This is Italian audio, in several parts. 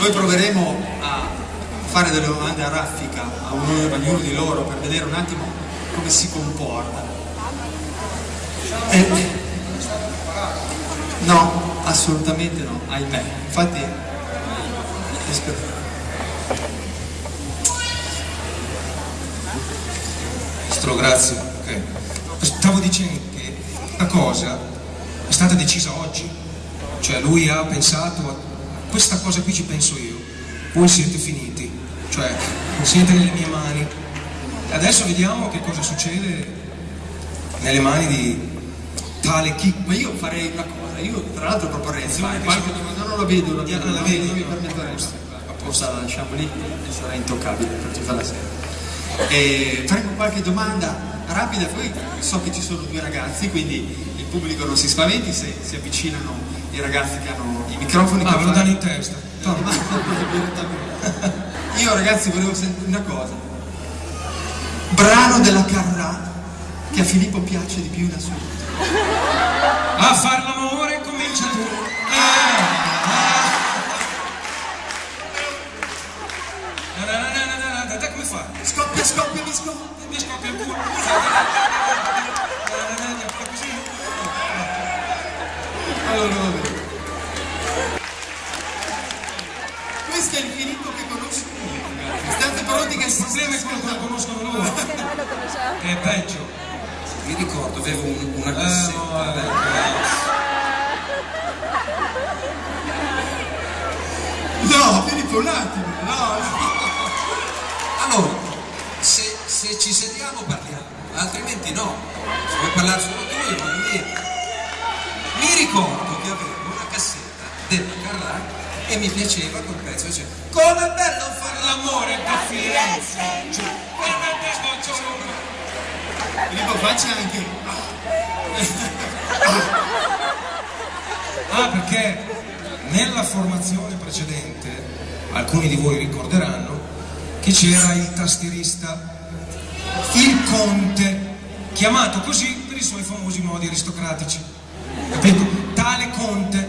Noi proveremo a fare delle domande a raffica a ognuno, di loro per vedere un attimo come si comporta. Eh, no, assolutamente no, ahimè. Infatti, aspetta. Grazie. Ok. Stavo dicendo che la cosa è stata decisa oggi. Cioè lui ha pensato, a questa cosa qui ci penso io. Voi siete finiti. Cioè, siete nelle mie mani. Adesso vediamo che cosa succede nelle mani di tale chi. Ma io farei una cosa, io tra l'altro proporrei fare qualche domanda, non la vedo, la vedo, la vedi, non mi permetterei. Apposta la lasciamo lì e sarà intoccabile per tutta la sera. E faremo qualche domanda rapida, poi so che ci sono due ragazzi, quindi il pubblico non si spaventi se si avvicinano i ragazzi che hanno i microfoni. Ah, ve lo danno in testa. Io ragazzi volevo sentire una cosa. Brano della Carrà che a Filippo piace di più in assoluto. A far l'amore comincia tu. Na, Dai come fa? Scoppia, scoppia, mi scoppia. Mi scoppia il culo. Allora. Questo è il Filippo che conosco io. State pronti che Il si problema è quello che lo conoscono loro. Non lo conosciamo. È peggio. Mi ricordo, avevo un- una Eh, cassetta. no, vabbè. No, Filippo, un attimo. No, Allora, se, se ci sediamo parliamo, altrimenti no. Se vuoi parlare solo tu, io voglio dire. Mi ricordo che avevo una cassetta della Carrà e mi piaceva quel pezzo. Dice, come è bello fare l'amore da Firenze! Cioè, come è bello ciò- Filippo, faccia anche. Ah, perché nella formazione precedente, alcuni di voi ricorderanno, che c'era il tastierista, il conte, chiamato così per i suoi famosi modi aristocratici. Capito? Tale conte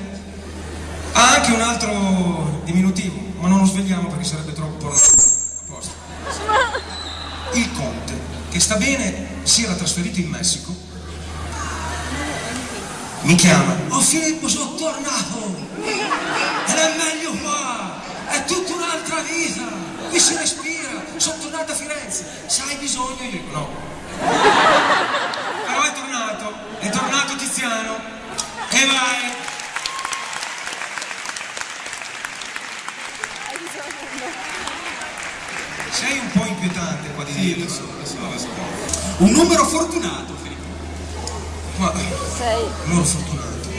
ha anche un altro diminutivo, ma non lo svegliamo perché sarebbe troppo pornografico. A posto. Il conte, che sta bene, si era trasferito in Messico mi chiama. Oh Filippo, sono tornato! Ed è meglio qua! È tutta un'altra vita! Qui si respira! Sono tornato a Firenze! Se hai bisogno? Io dico no. Però è tornato, è tornato Tiziano! E vai! Sei un po' inquietante qua di Sì, dietro. lo so, lo so, lo so. Un numero fortunato, Filippo. Ma Sei. non fortunato.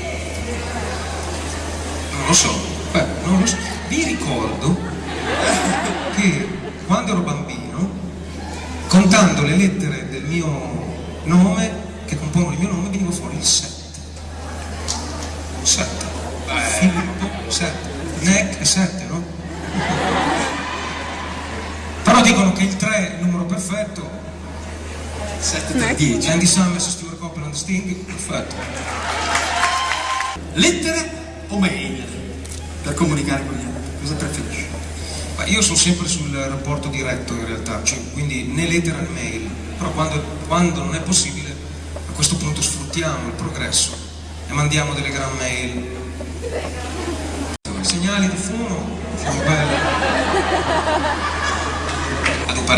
Non lo so. Beh, non lo so. Vi ricordo che quando ero bambino, contando le lettere del mio nome, che compongono il mio nome, veniva fuori il 7. 7. Filippo 7. Neck è 7, no? Però dicono che il 3 è il numero perfetto 7 3 10. Andy Summers, Stuart Copeland, Sting, perfetto. Lettere o mail? Per comunicare con gli altri. Cosa preferisci? Ma io sono sempre sul rapporto diretto in realtà, cioè, quindi né lettera né mail, però quando, quando non è possibile a questo punto sfruttiamo il progresso e mandiamo delle gran mail. Segnali di fumo.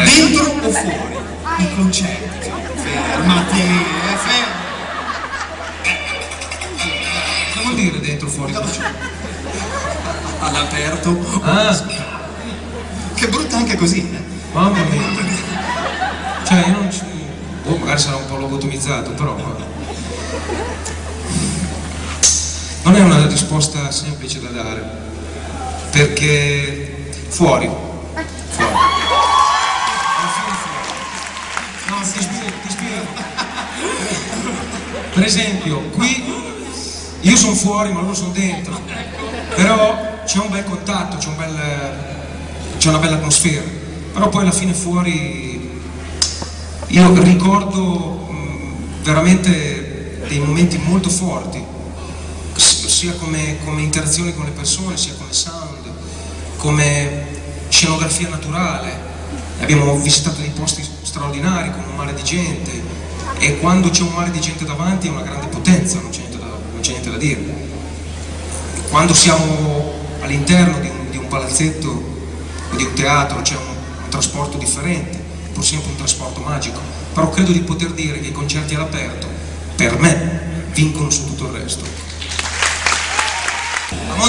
Dentro o fuori? I concerti. Fermati, eh, fermi. Cosa vuol dire dentro fuori? concerto? All'aperto. Ah, Che brutta anche così, eh? mamma mia. Cioè io non ci... Oh, magari sarà un po' lobotomizzato, però... Non è una risposta semplice da dare, perché fuori, fuori. No, ti spiego, ti spiego. Per esempio, qui io sono fuori ma loro sono dentro, però c'è un bel contatto, c'è un bel, una bella atmosfera, però poi alla fine fuori io ricordo mh, veramente dei momenti molto forti, sia come, come interazione con le persone, sia come sound, come scenografia naturale, abbiamo visitato dei posti straordinari con un mare di gente e quando c'è un mare di gente davanti è una grande potenza, non c'è niente da, niente da dire. Quando siamo all'interno di, di, un palazzetto o di un teatro c'è un, un trasporto differente, pur sempre un trasporto magico, però credo di poter dire che i concerti all'aperto, per me, vincono su tutto il resto.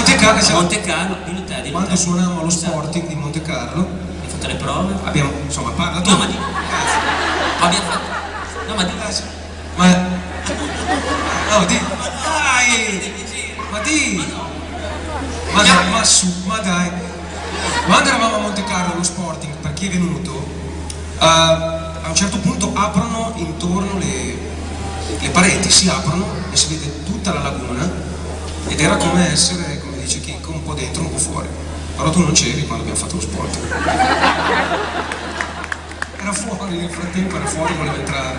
A Monte Carlo, a Monte Carlo, dillo te, dillo quando suonavamo allo. Sporting di Monte Carlo, Hai fatto le prove? abbiamo, insomma, parla tu. No, ma di... Abbiamo fatto... No, ma di... Ma... No, di... Dai! Ma di... Ma dai, ma su, ma dai. Quando eravamo a Monte Carlo allo Sporting, per chi è venuto, eh, a un certo punto aprono intorno le, le pareti, si aprono e si vede tutta la laguna ed era come essere, come dice Chicco, un po' dentro, po' fuori. Però tu non c'eri quando abbiamo fatto lo sport. Era fuori, nel frattempo era fuori, voleva entrare.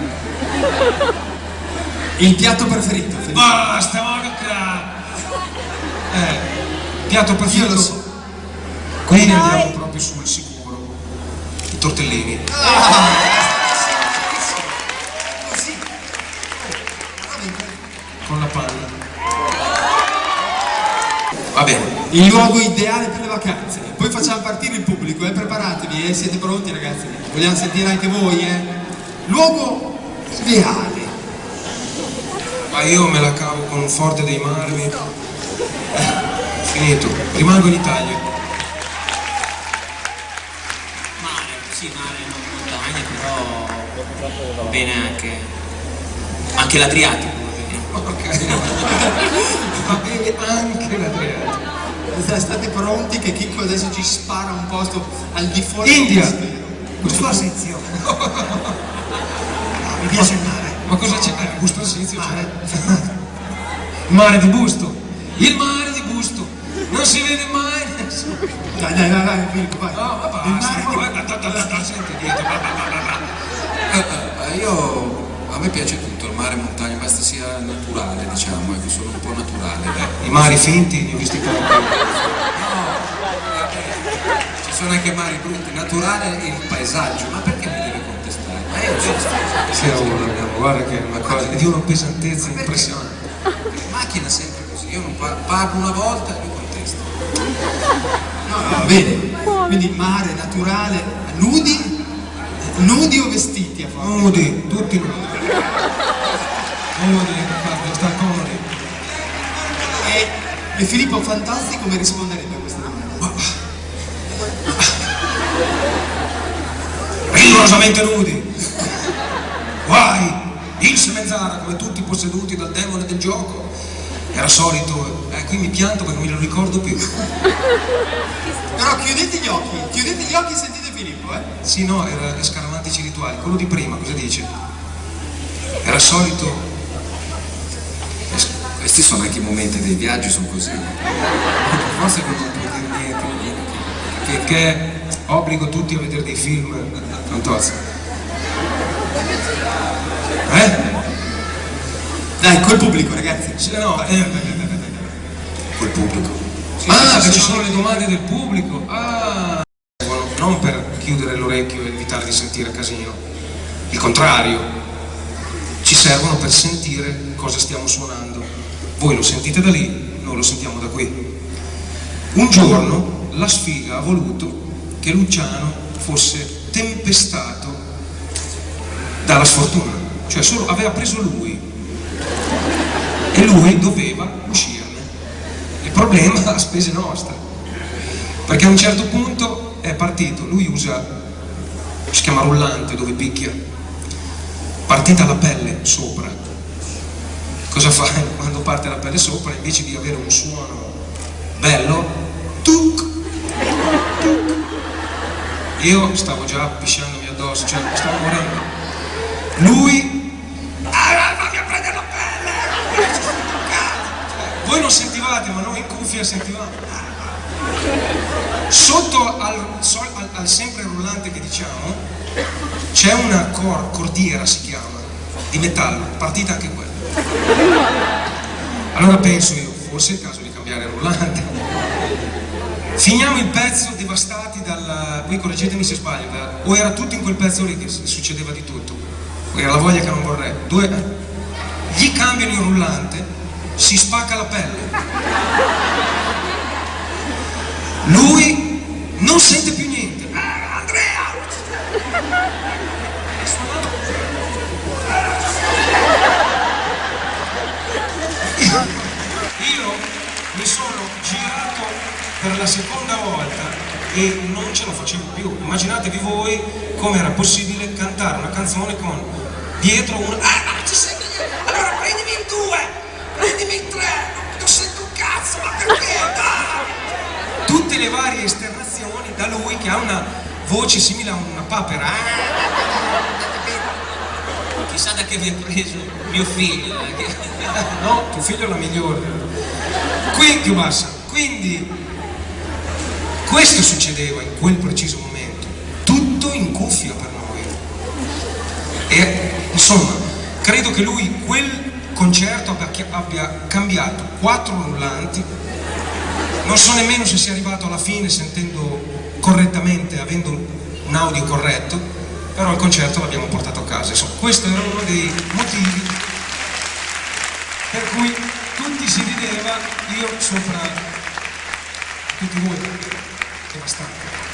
Il piatto preferito? Felipe? Basta, ma Eh, piatto Io preferito. lo so. Quindi andiamo proprio sul sicuro. I tortellini. Così. Con la panna. Va bene. Il luogo ideale per le vacanze. Poi facciamo partire il pubblico, eh? preparatevi, eh? siete pronti ragazzi? Vogliamo sentire anche voi, eh? Luogo ideale. Ma io me la cavo con un forte dei marmi. Eh, finito. Rimango in Italia. Mare, sì, mare, non montagna, però va bene anche... Anche l'Adriatico. Ok. Va bene anche l'Adriatico. State pronti che Chicco adesso ci spara un posto al di fuori India. del mistero. Questo Arsizio. Mi piace il mare. Ma cosa c'è? Eh, Busto Arsizio c'è. Mare di Busto. Il mare di Busto. Non si vede mai. Dai, dai, dai, dai, Filippo, vai. No, ma basta. mare ma da- Senti dietro. Eh, eh, io a me piace tutto, il mare, montagna, basta sia naturale, diciamo, ecco, sono un po' naturale. dai. I mari finti, ne ho visti tanti. Ci sono anche mari brutti, naturale il paesaggio, ma perché mi deve contestare? Ma io giusto. Sì, oh, guarda che è una cosa di una pesantezza impressionante. In macchina sempre così, io non par- parlo una volta e lui contesta. No, no, va bene. Quindi mare, naturale, nudi? Nudi o vestiti a forza? Nudi, tutti nudi. Nudi, guarda, sta comodi. E, e Filippo Fantozzi come risponderebbe a questa domanda? rigorosamente nudi. Guai, il Semenzara, come tutti posseduti dal demone del gioco, era solito, eh, qui mi pianto perché non me lo ricordo più. Però chiudete gli occhi, chiudete gli occhi e sentite Filippo, eh? Sì, no, era Scaramantici Rituali, quello di prima, cosa dice? Era solito, Questi sono anche i momenti dei viaggi, sono così. forse non può dire niente, perché obbligo tutti a vedere dei film, Fantozzi. Eh? Dai, col pubblico ragazzi. Sì, no, eh, Col pubblico. ah, perché ci sono le domande del pubblico. Ah, non per chiudere l'orecchio e evitare di sentire casino. Il contrario, ci servono per sentire cosa stiamo suonando. Voi lo sentite da lì, noi lo sentiamo da qui. Un giorno la sfiga ha voluto che Luciano fosse tempestato dalla sfortuna, cioè solo aveva preso lui e lui doveva uscirne. Il problema a spese nostre, perché a un certo punto è partito, lui usa, si chiama rullante dove picchia, partita la pelle sopra. Cosa fa quando parte la pelle sopra? Invece di avere un suono bello, tuc, tuc. Io stavo già pisciandomi addosso, cioè stavo morendo. Lui, ah, a prendere la pelle! Voi non sentivate, ma noi in cuffia sentivamo. Sotto al, al- al sempre rullante che diciamo c'è una cor- cordiera, si chiama, di metallo, partita anche quella. Allora penso io, forse è il caso di cambiare rullante. Finiamo il pezzo devastati dal... Poi correggetemi se sbaglio, da- o era tutto in quel pezzo lì che succedeva di tutto, o era la voglia che non vorrei. Due, gli cambiano il rullante, si spacca la pelle. Lui non sente più niente. Ah, Andrea! Io mi sono girato per la seconda volta e non ce la facevo più. Immaginatevi voi come era possibile cantare una canzone con dietro un Ah, non ci niente! Allora prendimi il 2, prendimi il 3, non sento un cazzo, ma perché? Dai! Tutte le varie esternazioni da lui che ha una voce simile a una papera. Ah, Chissà da che vi ha preso mio figlio. eh, No, tuo figlio è la migliore. Qui più bassa. Quindi questo succedeva in quel preciso momento. Cuffia per noi. E insomma, credo che lui quel concerto abbia, cambiato quattro rullanti. Non so nemmeno se sia arrivato alla fine sentendo correttamente, avendo un audio corretto, però il concerto l'abbiamo portato a casa. Insomma, questo era uno dei motivi per cui tutti si rideva, io sopra tutti voi, devastante.